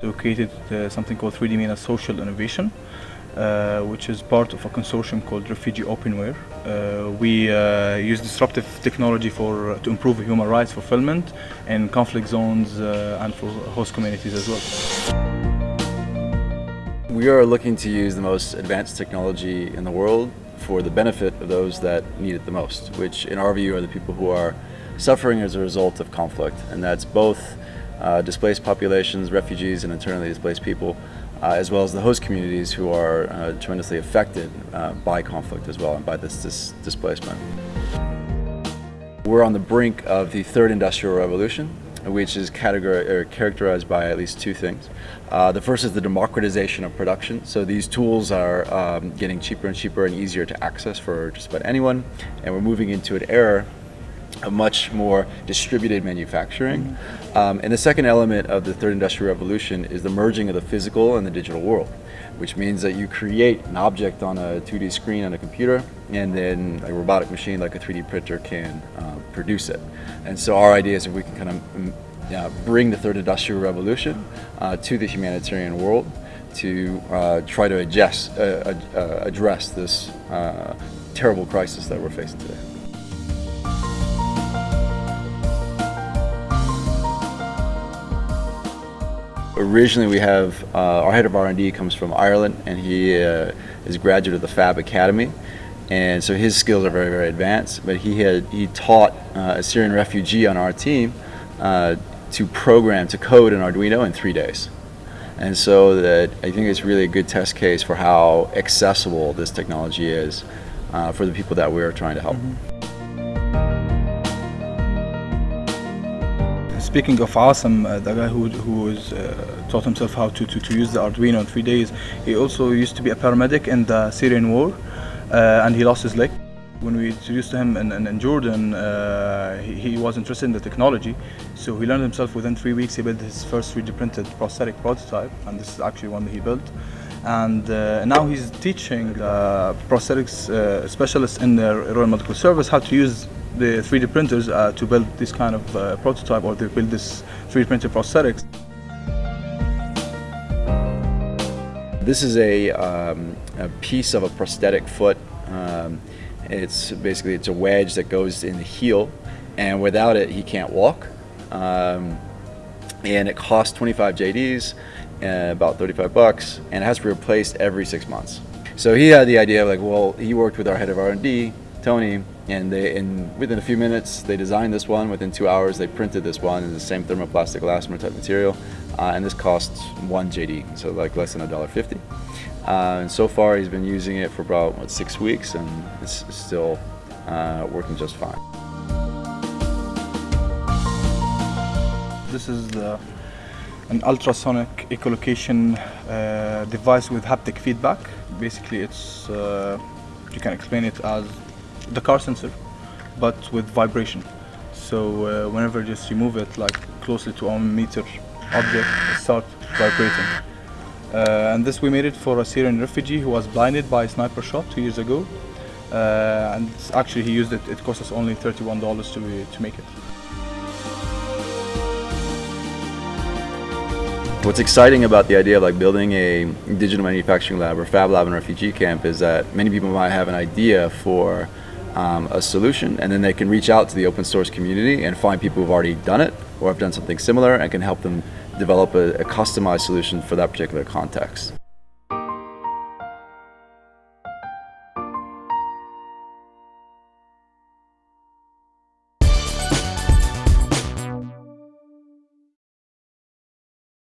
created uh, something called 3D MENA Social Innovation, uh, which is part of a consortium called Refugee Openware. Uh, we uh, use disruptive technology for to improve human rights fulfillment in conflict zones uh, and for host communities as well. We are looking to use the most advanced technology in the world for the benefit of those that need it the most, which in our view are the people who are suffering as a result of conflict. And that's both uh, displaced populations, refugees and internally displaced people, uh, as well as the host communities who are uh, tremendously affected uh, by conflict as well and by this dis displacement. We're on the brink of the third industrial revolution, which is characterized by at least two things. Uh, the first is the democratization of production. So these tools are um, getting cheaper and cheaper and easier to access for just about anyone. And we're moving into an era a much more distributed manufacturing. Um, and the second element of the third industrial revolution is the merging of the physical and the digital world, which means that you create an object on a 2D screen on a computer and then a robotic machine like a 3D printer can uh, produce it. And so our idea is if we can kind of mm, uh, bring the third industrial revolution uh, to the humanitarian world to uh, try to adjust, uh, address this terrible crisis that we're facing today. Originally we have, uh, our head of R&D comes from Ireland and he uh, is a graduate of the Fab Academy and so his skills are very, very advanced, but he had, he taught uh, a Syrian refugee on our team uh, to program, to code an Arduino in three days. And so that I think it's really a good test case for how accessible this technology is uh, for the people that we're trying to help. Mm -hmm. Speaking of Awesome, uh, the guy who, who uh, taught himself how to, to, to, use the Arduino in three days, he also used to be a paramedic in the Syrian war uh, and he lost his leg. When we introduced him in, in, in Jordan, uh, he, he, was interested in the technology, so he learned himself within three weeks. He built his first 3D printed prosthetic prototype, and this is actually one that he built. And uh, now he's teaching prosthetics uh, specialists in the Royal Medical Service how to use the 3D printers uh, to build this kind of uh, prototype or to build this 3D printed prosthetics. This is a, um, a, piece of a prosthetic foot. Um, it's basically it's a wedge that goes in the heel and without it he can't walk. Um, and it costs 25 JDs, uh, about 35 bucks, and it has to be replaced every six months. So he had the idea of like, well, he worked with our head of R&D, Tony, and they in within a few minutes they designed this one. Within two hours they printed this one in the same thermoplastic elastomer type material, uh, and this costs one JD, so like less than a dollar fifty. Uh, and so far he's been using it for about what, six weeks, and it's still uh, working just fine. This is the, an ultrasonic echolocation uh, device with haptic feedback. Basically, it's uh, you can explain it as the car sensor, but with vibration. So uh, whenever just you move it like closely to a meter object, it starts vibrating. Uh, and this we made it for a Syrian refugee who was blinded by a sniper shot two years ago. Uh, and actually he used it, it cost us only $31 to, to make it. What's exciting about the idea of like building a digital manufacturing lab or fab lab in a refugee camp is that many people might have an idea for um, a solution and then they can reach out to the open source community and find people who've already done it or have done something similar and can help them develop a, a customized solution for that particular context.